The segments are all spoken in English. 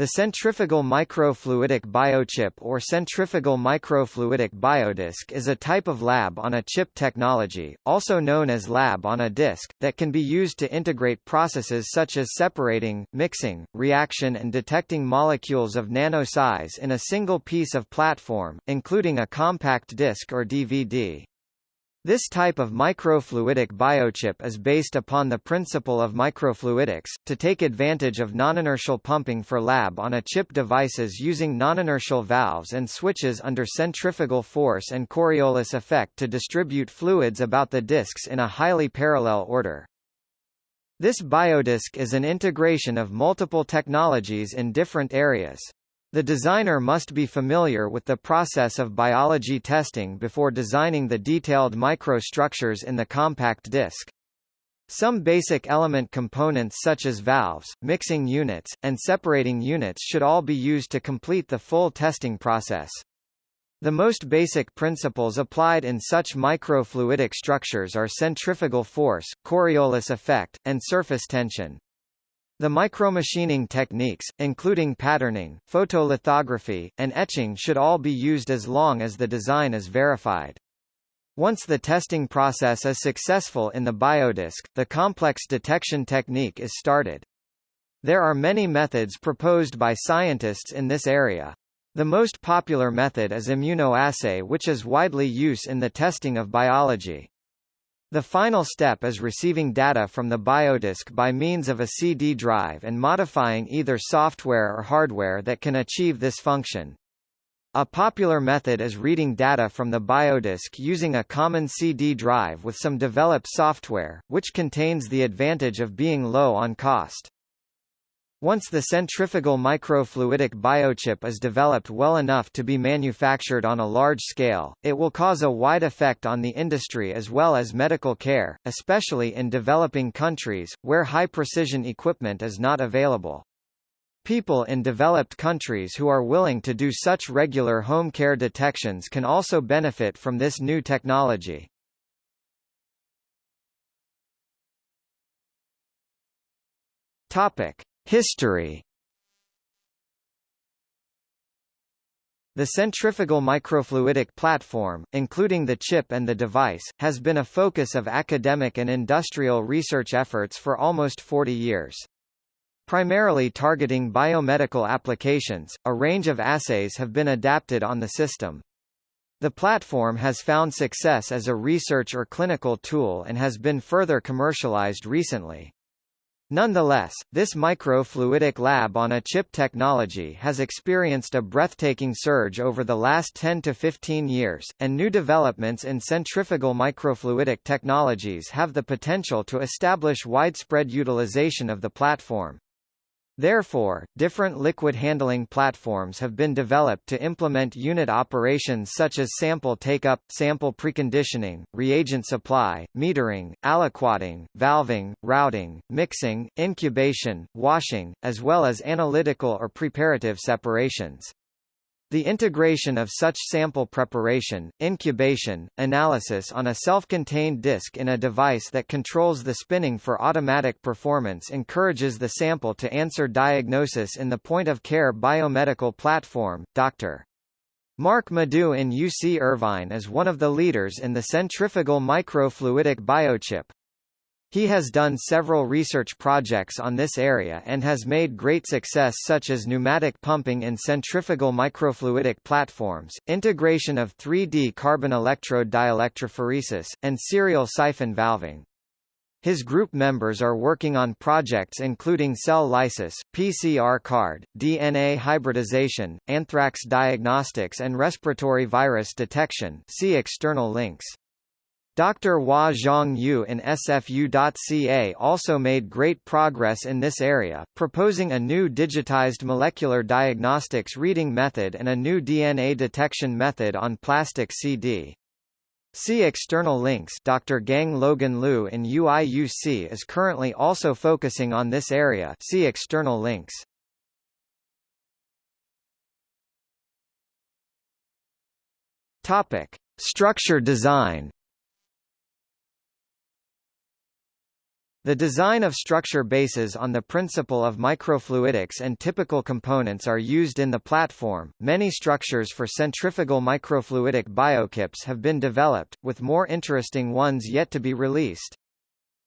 The centrifugal microfluidic biochip or centrifugal microfluidic biodisc is a type of lab-on-a-chip technology, also known as lab-on-a-disc, that can be used to integrate processes such as separating, mixing, reaction and detecting molecules of nano size in a single piece of platform, including a compact disc or DVD. This type of microfluidic biochip is based upon the principle of microfluidics, to take advantage of noninertial pumping for lab-on-a-chip devices using noninertial valves and switches under centrifugal force and Coriolis effect to distribute fluids about the discs in a highly parallel order. This biodisc is an integration of multiple technologies in different areas. The designer must be familiar with the process of biology testing before designing the detailed microstructures in the compact disc. Some basic element components such as valves, mixing units, and separating units should all be used to complete the full testing process. The most basic principles applied in such microfluidic structures are centrifugal force, Coriolis effect, and surface tension. The micromachining techniques, including patterning, photolithography, and etching should all be used as long as the design is verified. Once the testing process is successful in the biodisc, the complex detection technique is started. There are many methods proposed by scientists in this area. The most popular method is immunoassay which is widely used in the testing of biology. The final step is receiving data from the biodisk by means of a CD drive and modifying either software or hardware that can achieve this function. A popular method is reading data from the biodisk using a common CD drive with some developed software, which contains the advantage of being low on cost. Once the centrifugal microfluidic biochip is developed well enough to be manufactured on a large scale, it will cause a wide effect on the industry as well as medical care, especially in developing countries, where high-precision equipment is not available. People in developed countries who are willing to do such regular home care detections can also benefit from this new technology. Topic. History The centrifugal microfluidic platform, including the chip and the device, has been a focus of academic and industrial research efforts for almost 40 years. Primarily targeting biomedical applications, a range of assays have been adapted on the system. The platform has found success as a research or clinical tool and has been further commercialized recently. Nonetheless, this microfluidic lab-on-a-chip technology has experienced a breathtaking surge over the last 10 to 15 years, and new developments in centrifugal microfluidic technologies have the potential to establish widespread utilization of the platform. Therefore, different liquid handling platforms have been developed to implement unit operations such as sample take-up, sample preconditioning, reagent supply, metering, aliquoting, valving, routing, mixing, incubation, washing, as well as analytical or preparative separations. The integration of such sample preparation, incubation, analysis on a self-contained disk in a device that controls the spinning for automatic performance encourages the sample to answer diagnosis in the point-of-care biomedical platform. Dr. Marc Madou in UC Irvine is one of the leaders in the centrifugal microfluidic biochip, he has done several research projects on this area and has made great success such as pneumatic pumping in centrifugal microfluidic platforms, integration of 3D carbon electrode dielectrophoresis, and serial siphon valving. His group members are working on projects including cell lysis, PCR card, DNA hybridization, anthrax diagnostics and respiratory virus detection see external links. Dr. Hua Zhongyu in SFU.ca also made great progress in this area, proposing a new digitized molecular diagnostics reading method and a new DNA detection method on plastic CD. See external links Dr. Gang Logan Liu in UIUC is currently also focusing on this area see external links. Topic. Structure design The design of structure bases on the principle of microfluidics and typical components are used in the platform. Many structures for centrifugal microfluidic biochips have been developed, with more interesting ones yet to be released.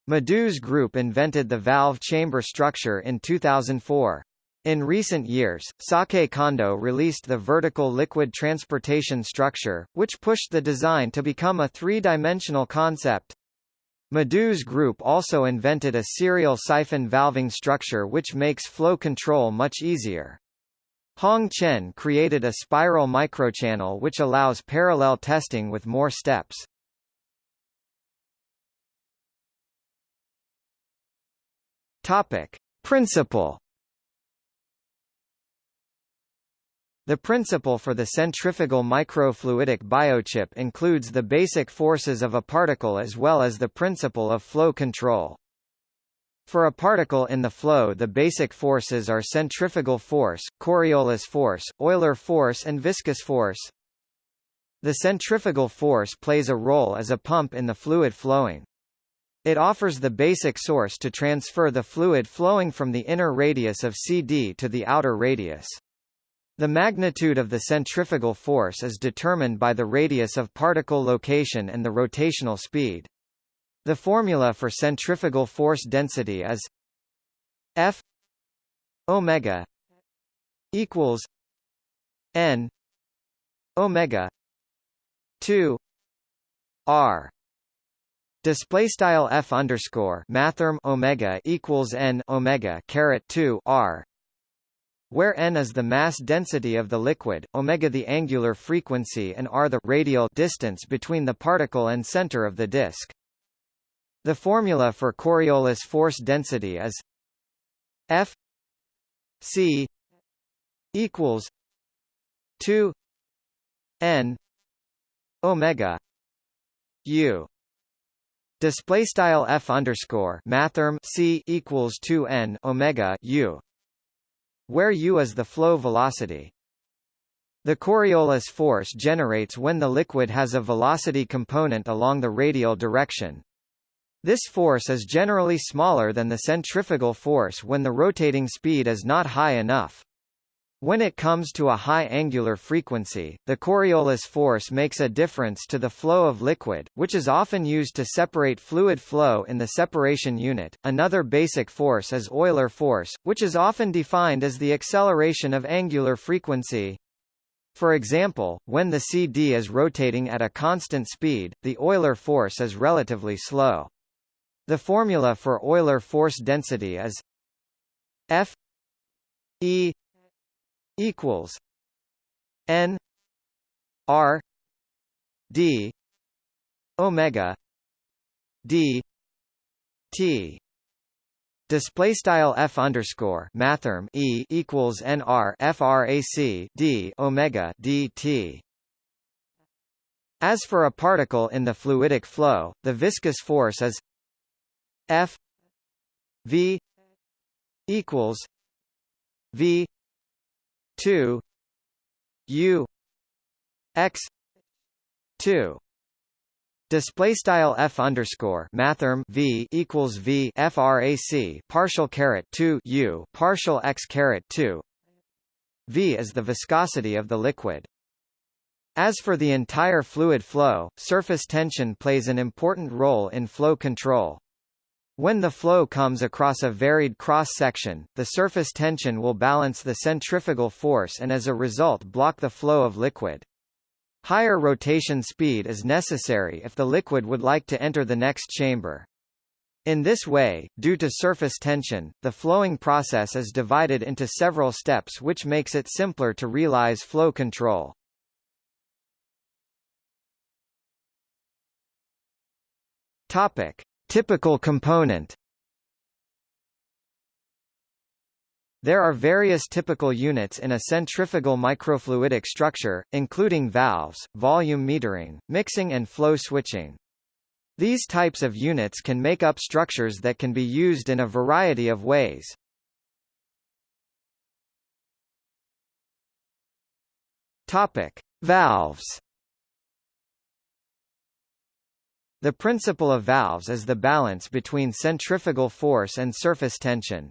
Madou Group invented the valve chamber structure in 2004. In recent years, Sake Kondo released the vertical liquid transportation structure, which pushed the design to become a three-dimensional concept. Madou Group also invented a serial siphon valving structure which makes flow control much easier. Hong Chen created a spiral microchannel which allows parallel testing with more steps. Topic. Principle The principle for the centrifugal microfluidic biochip includes the basic forces of a particle as well as the principle of flow control. For a particle in the flow the basic forces are centrifugal force, Coriolis force, Euler force and viscous force. The centrifugal force plays a role as a pump in the fluid flowing. It offers the basic source to transfer the fluid flowing from the inner radius of CD to the outer radius. The magnitude of the centrifugal force is determined by the radius of particle location and the rotational speed. The formula for centrifugal force density is F omega equals n omega 2 r display style f underscore mathrm omega equals n omega caret 2 r where n is the mass density of the liquid, omega the angular frequency and r the radial distance between the particle and center of the disk. The formula for Coriolis force density is F C equals 2 n omega u display style f underscore mathrm c equals 2 n omega u where u is the flow velocity. The Coriolis force generates when the liquid has a velocity component along the radial direction. This force is generally smaller than the centrifugal force when the rotating speed is not high enough. When it comes to a high angular frequency, the Coriolis force makes a difference to the flow of liquid, which is often used to separate fluid flow in the separation unit. Another basic force is Euler force, which is often defined as the acceleration of angular frequency. For example, when the CD is rotating at a constant speed, the Euler force is relatively slow. The formula for Euler force density is F E equals N R D Omega D T Display style f underscore mathrm e equals nr frac d omega dt. As for a particle in the fluidic flow, the viscous force is f v equals v 2 u x 2 Display style f underscore mathrm v equals v frac partial caret 2 u partial x caret 2 v is the viscosity of the liquid. As for the entire fluid flow, surface tension plays an important role in flow control. When the flow comes across a varied cross-section, the surface tension will balance the centrifugal force and as a result block the flow of liquid. Higher rotation speed is necessary if the liquid would like to enter the next chamber. In this way, due to surface tension, the flowing process is divided into several steps which makes it simpler to realize flow control. Topic. Typical component There are various typical units in a centrifugal microfluidic structure, including valves, volume metering, mixing and flow switching. These types of units can make up structures that can be used in a variety of ways. Topic: Valves The principle of valves is the balance between centrifugal force and surface tension.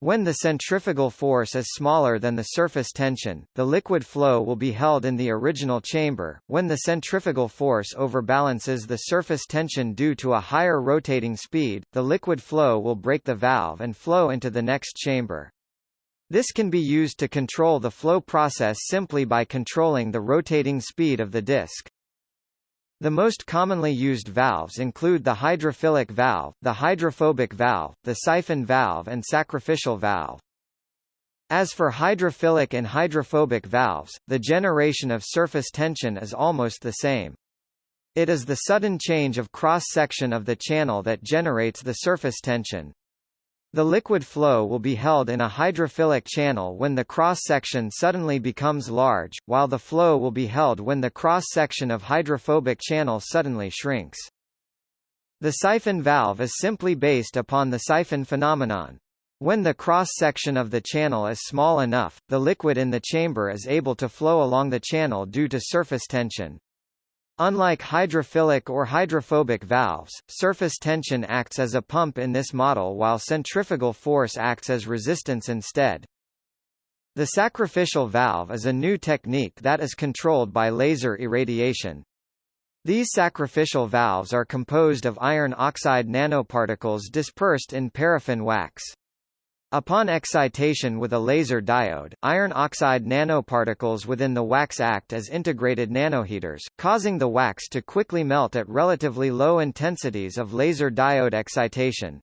When the centrifugal force is smaller than the surface tension, the liquid flow will be held in the original chamber. When the centrifugal force overbalances the surface tension due to a higher rotating speed, the liquid flow will break the valve and flow into the next chamber. This can be used to control the flow process simply by controlling the rotating speed of the disc. The most commonly used valves include the hydrophilic valve, the hydrophobic valve, the siphon valve and sacrificial valve. As for hydrophilic and hydrophobic valves, the generation of surface tension is almost the same. It is the sudden change of cross-section of the channel that generates the surface tension. The liquid flow will be held in a hydrophilic channel when the cross-section suddenly becomes large, while the flow will be held when the cross-section of hydrophobic channel suddenly shrinks. The siphon valve is simply based upon the siphon phenomenon. When the cross-section of the channel is small enough, the liquid in the chamber is able to flow along the channel due to surface tension. Unlike hydrophilic or hydrophobic valves, surface tension acts as a pump in this model while centrifugal force acts as resistance instead. The sacrificial valve is a new technique that is controlled by laser irradiation. These sacrificial valves are composed of iron oxide nanoparticles dispersed in paraffin wax. Upon excitation with a laser diode, iron oxide nanoparticles within the wax act as integrated nanoheaters, causing the wax to quickly melt at relatively low intensities of laser diode excitation.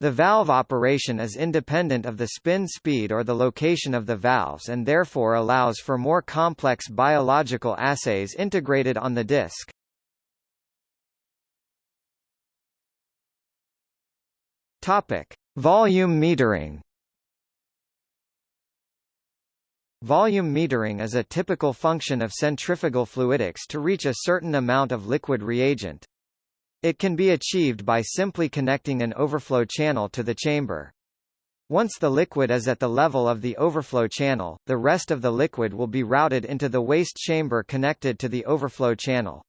The valve operation is independent of the spin speed or the location of the valves and therefore allows for more complex biological assays integrated on the disc. Topic: Volume metering Volume metering is a typical function of centrifugal fluidics to reach a certain amount of liquid reagent. It can be achieved by simply connecting an overflow channel to the chamber. Once the liquid is at the level of the overflow channel, the rest of the liquid will be routed into the waste chamber connected to the overflow channel.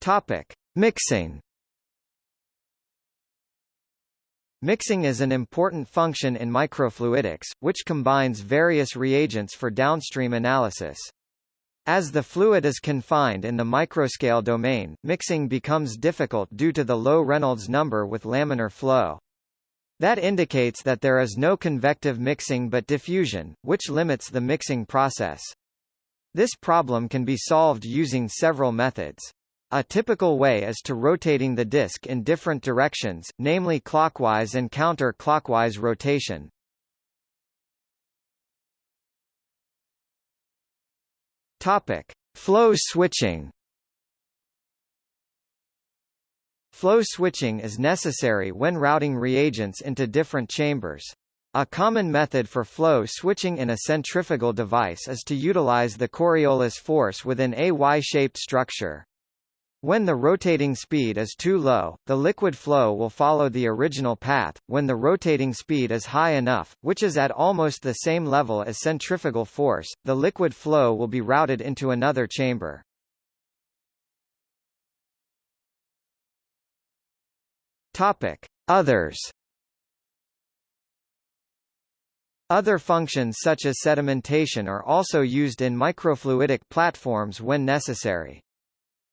Topic: Mixing Mixing is an important function in microfluidics, which combines various reagents for downstream analysis. As the fluid is confined in the microscale domain, mixing becomes difficult due to the low Reynolds number with laminar flow. That indicates that there is no convective mixing but diffusion, which limits the mixing process. This problem can be solved using several methods. A typical way is to rotating the disk in different directions, namely clockwise and counter-clockwise rotation. Topic: Flow switching. Flow switching is necessary when routing reagents into different chambers. A common method for flow switching in a centrifugal device is to utilize the Coriolis force within a Y-shaped structure. When the rotating speed is too low, the liquid flow will follow the original path. When the rotating speed is high enough, which is at almost the same level as centrifugal force, the liquid flow will be routed into another chamber. Topic: Others. Other functions such as sedimentation are also used in microfluidic platforms when necessary.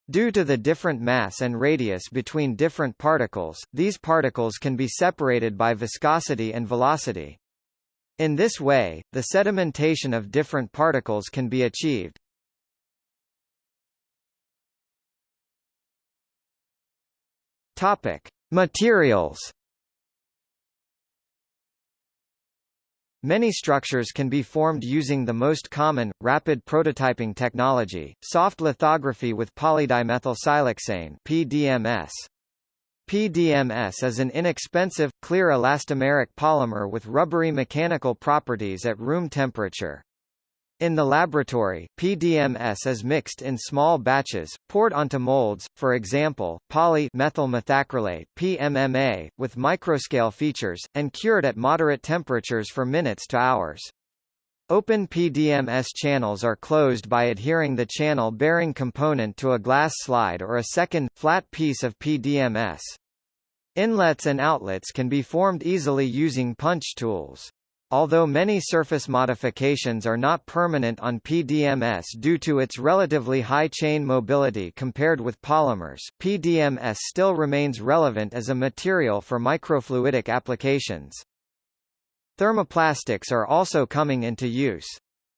Due to the different mass and radius between different particles, these particles can be separated by viscosity and velocity. In this way, the sedimentation of different particles can be achieved. Topic: Materials Many structures can be formed using the most common, rapid prototyping technology, soft lithography with polydimethylsiloxane PDMS. PDMS is an inexpensive, clear elastomeric polymer with rubbery mechanical properties at room temperature. In the laboratory, PDMS is mixed in small batches, poured onto molds, for example, methacrylate PMMA, with microscale features, and cured at moderate temperatures for minutes to hours. Open PDMS channels are closed by adhering the channel-bearing component to a glass slide or a second, flat piece of PDMS. Inlets and outlets can be formed easily using punch tools. Although many surface modifications are not permanent on PDMS due to its relatively high chain mobility compared with polymers, PDMS still remains relevant as a material for microfluidic applications. Thermoplastics are also coming into use.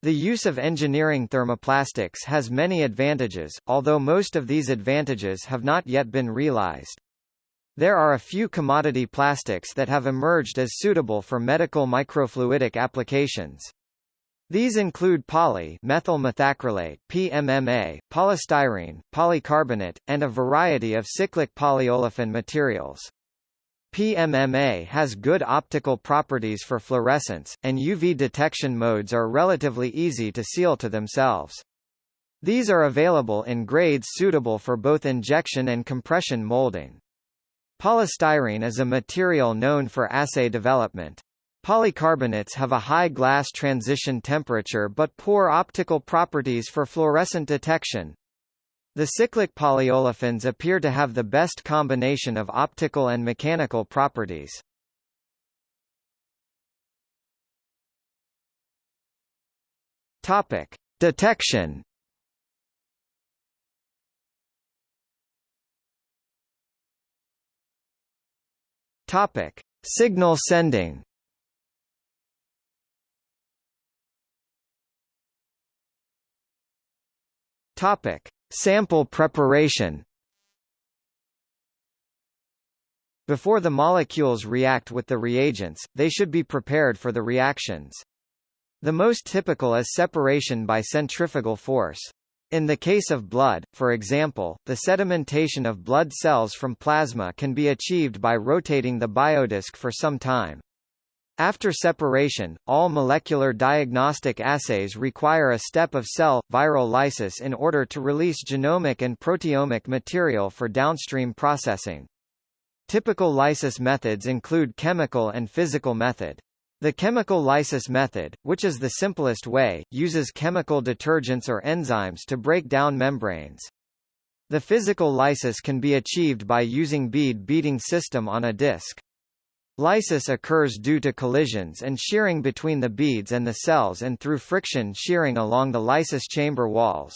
The use of engineering thermoplastics has many advantages, although most of these advantages have not yet been realized. There are a few commodity plastics that have emerged as suitable for medical microfluidic applications. These include poly methyl methacrylate PMMA, polystyrene, polycarbonate, and a variety of cyclic polyolefin materials. PMMA has good optical properties for fluorescence, and UV detection modes are relatively easy to seal to themselves. These are available in grades suitable for both injection and compression molding. Polystyrene is a material known for assay development. Polycarbonates have a high glass transition temperature but poor optical properties for fluorescent detection. The cyclic polyolefins appear to have the best combination of optical and mechanical properties. Topic: Detection. Topic: Signal sending. Topic: Sample preparation Before the molecules react with the reagents, they should be prepared for the reactions. The most typical is separation by centrifugal force. In the case of blood, for example, the sedimentation of blood cells from plasma can be achieved by rotating the biodisc for some time. After separation, all molecular diagnostic assays require a step of cell, viral lysis in order to release genomic and proteomic material for downstream processing. Typical lysis methods include chemical and physical method. The chemical lysis method, which is the simplest way, uses chemical detergents or enzymes to break down membranes. The physical lysis can be achieved by using bead beating system on a disc. Lysis occurs due to collisions and shearing between the beads and the cells and through friction shearing along the lysis chamber walls.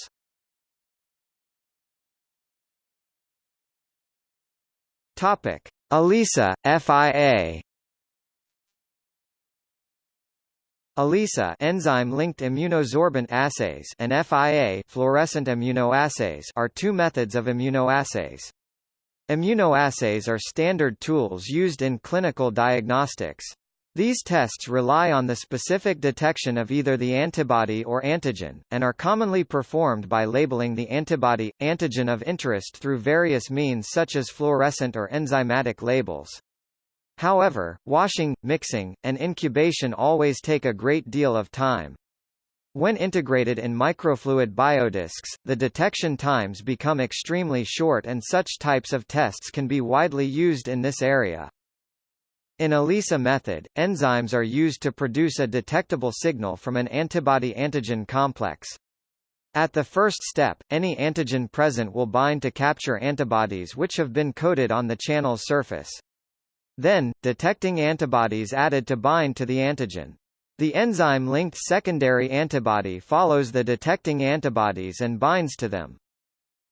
Topic: ELISA, FIA. ELISA enzyme-linked immunosorbent assays and FIA fluorescent immunoassays are two methods of immunoassays. Immunoassays are standard tools used in clinical diagnostics. These tests rely on the specific detection of either the antibody or antigen, and are commonly performed by labeling the antibody, antigen of interest through various means such as fluorescent or enzymatic labels. However, washing, mixing, and incubation always take a great deal of time. When integrated in microfluid biodiscs, the detection times become extremely short and such types of tests can be widely used in this area. In ELISA method, enzymes are used to produce a detectable signal from an antibody-antigen complex. At the first step, any antigen present will bind to capture antibodies which have been coated on the channel's surface. Then, detecting antibodies added to bind to the antigen. The enzyme-linked secondary antibody follows the detecting antibodies and binds to them.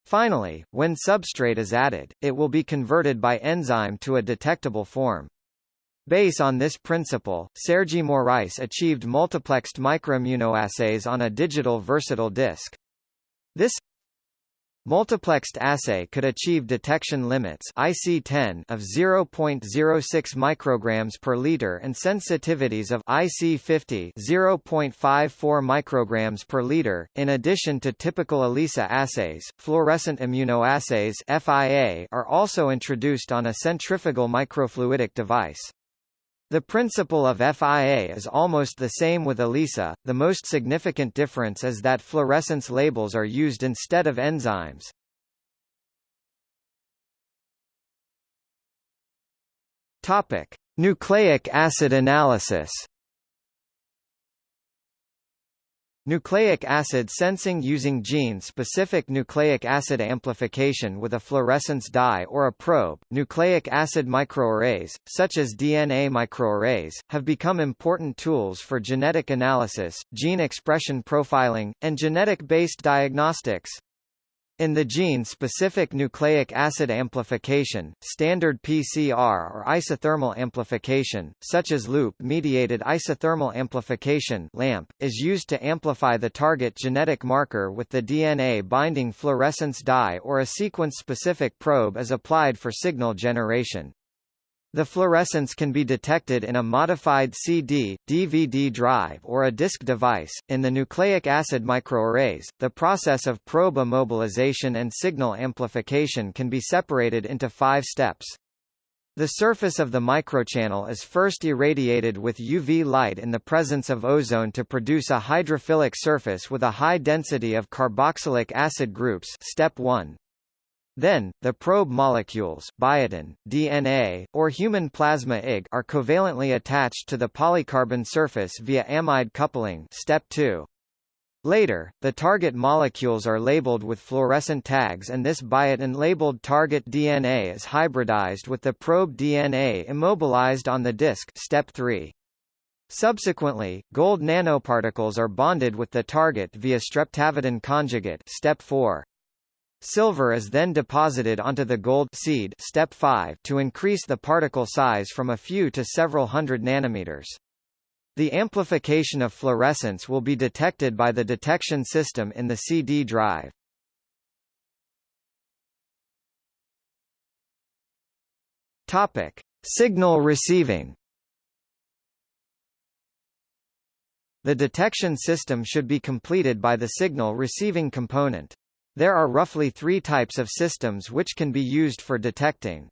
Finally, when substrate is added, it will be converted by enzyme to a detectable form. Based on this principle, Sergi Morais achieved multiplexed microimmunoassays on a digital versatile disk. This Multiplexed assay could achieve detection limits IC10 of 0.06 micrograms per liter and sensitivities of IC50 0.54 micrograms per liter. In addition to typical ELISA assays, fluorescent immunoassays (FIA) are also introduced on a centrifugal microfluidic device. The principle of FIA is almost the same with ELISA, the most significant difference is that fluorescence labels are used instead of enzymes. Topic: Nucleic acid analysis. Nucleic acid sensing using gene-specific nucleic acid amplification with a fluorescence dye or a probe. Nucleic acid microarrays, such as DNA microarrays, have become important tools for genetic analysis, gene expression profiling, and genetic-based diagnostics. In the gene-specific nucleic acid amplification, standard PCR or isothermal amplification, such as loop-mediated isothermal amplification LAMP, is used to amplify the target genetic marker with the DNA-binding fluorescence dye or a sequence-specific probe is applied for signal generation. The fluorescence can be detected in a modified CD, DVD drive or a disk device. In the nucleic acid microarrays, the process of probe immobilization and signal amplification can be separated into five steps. The surface of the microchannel is first irradiated with UV light in the presence of ozone to produce a hydrophilic surface with a high density of carboxylic acid groups step 1. Then, the probe molecules biotin, DNA, or human plasma Ig are covalently attached to the polycarbon surface via amide coupling step 2. Later, the target molecules are labeled with fluorescent tags and this biotin-labeled target DNA is hybridized with the probe DNA immobilized on the disk step 3. Subsequently, gold nanoparticles are bonded with the target via streptavidin conjugate step 4. Silver is then deposited onto the gold seed step 5 to increase the particle size from a few to several hundred nanometers. The amplification of fluorescence will be detected by the detection system in the CD drive. Topic: Signal receiving. The detection system should be completed by the signal receiving component. There are roughly three types of systems which can be used for detecting.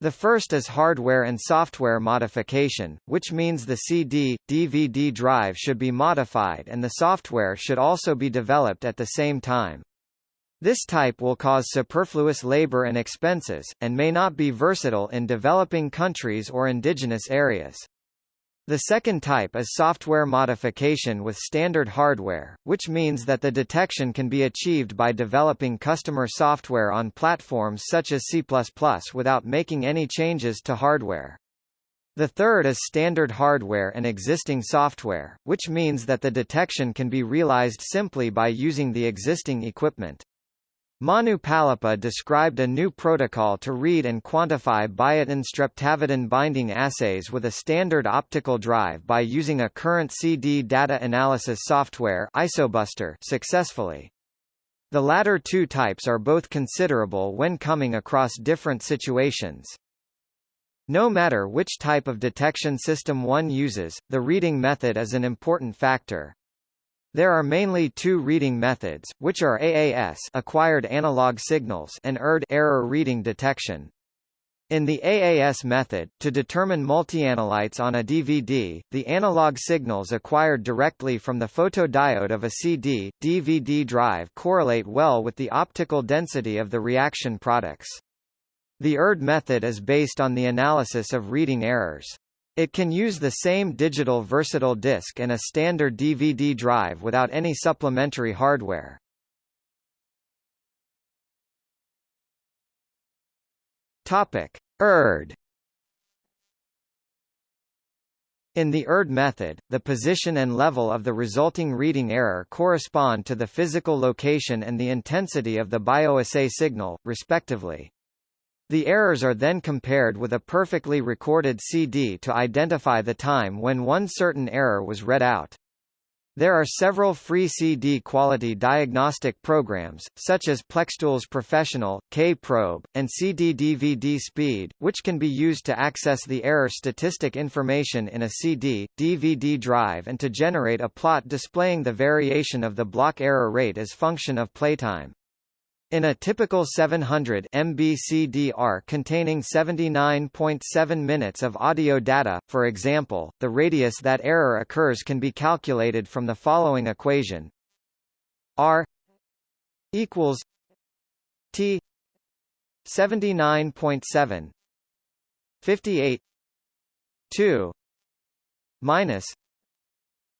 The first is hardware and software modification, which means the CD, DVD drive should be modified and the software should also be developed at the same time. This type will cause superfluous labor and expenses, and may not be versatile in developing countries or indigenous areas. The second type is software modification with standard hardware, which means that the detection can be achieved by developing customer software on platforms such as C++ without making any changes to hardware. The third is standard hardware and existing software, which means that the detection can be realized simply by using the existing equipment. Manu Pallapa described a new protocol to read and quantify biotin streptavidin binding assays with a standard optical drive by using a current CD data analysis software Isobuster successfully. The latter two types are both considerable when coming across different situations. No matter which type of detection system one uses, the reading method is an important factor. There are mainly two reading methods, which are AAS acquired analog signals and ERD error reading detection. In the AAS method, to determine multianalytes on a DVD, the analog signals acquired directly from the photodiode of a CD, DVD drive correlate well with the optical density of the reaction products. The ERD method is based on the analysis of reading errors. It can use the same digital versatile disc and a standard DVD drive without any supplementary hardware. Topic: ERD In the ERD method, the position and level of the resulting reading error correspond to the physical location and the intensity of the bioassay signal, respectively. The errors are then compared with a perfectly recorded CD to identify the time when one certain error was read out. There are several free CD quality diagnostic programs, such as Plextools Professional, K-Probe, and CD-DVD Speed, which can be used to access the error statistic information in a CD, DVD drive and to generate a plot displaying the variation of the block error rate as function of playtime. In a typical 700 MB CDR containing 79.7 minutes of audio data, for example, the radius that error occurs can be calculated from the following equation. R equals T 79.7 58 2 minus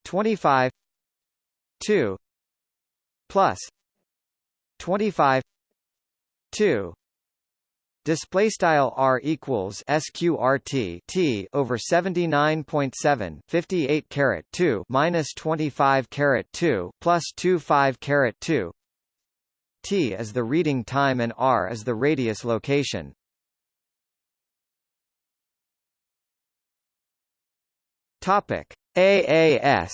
25 2 plus 25 2 display style r equals sqrt t over 79.7 58 caret 2 minus 25 caret 2 plus 25 caret 2 t is the reading time and r is the radius location. Topic. Aas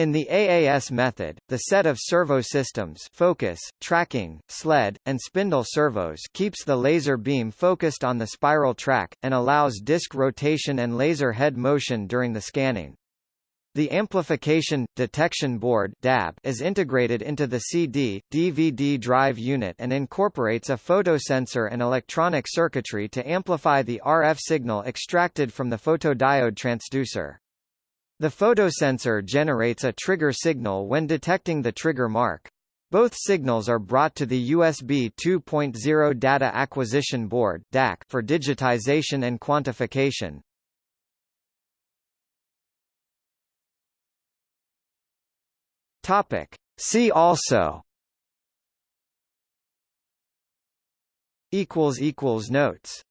In the AAS method, the set of servo systems focus, tracking, sled, and spindle servos keeps the laser beam focused on the spiral track, and allows disc rotation and laser head motion during the scanning. The amplification detection board (DAB) is integrated into the CD DVD drive unit and incorporates a photosensor and electronic circuitry to amplify the RF signal extracted from the photodiode transducer. The photosensor generates a trigger signal when detecting the trigger mark. Both signals are brought to the USB 2.0 Data Acquisition Board DAC for digitization and quantification. Topic. See also Notes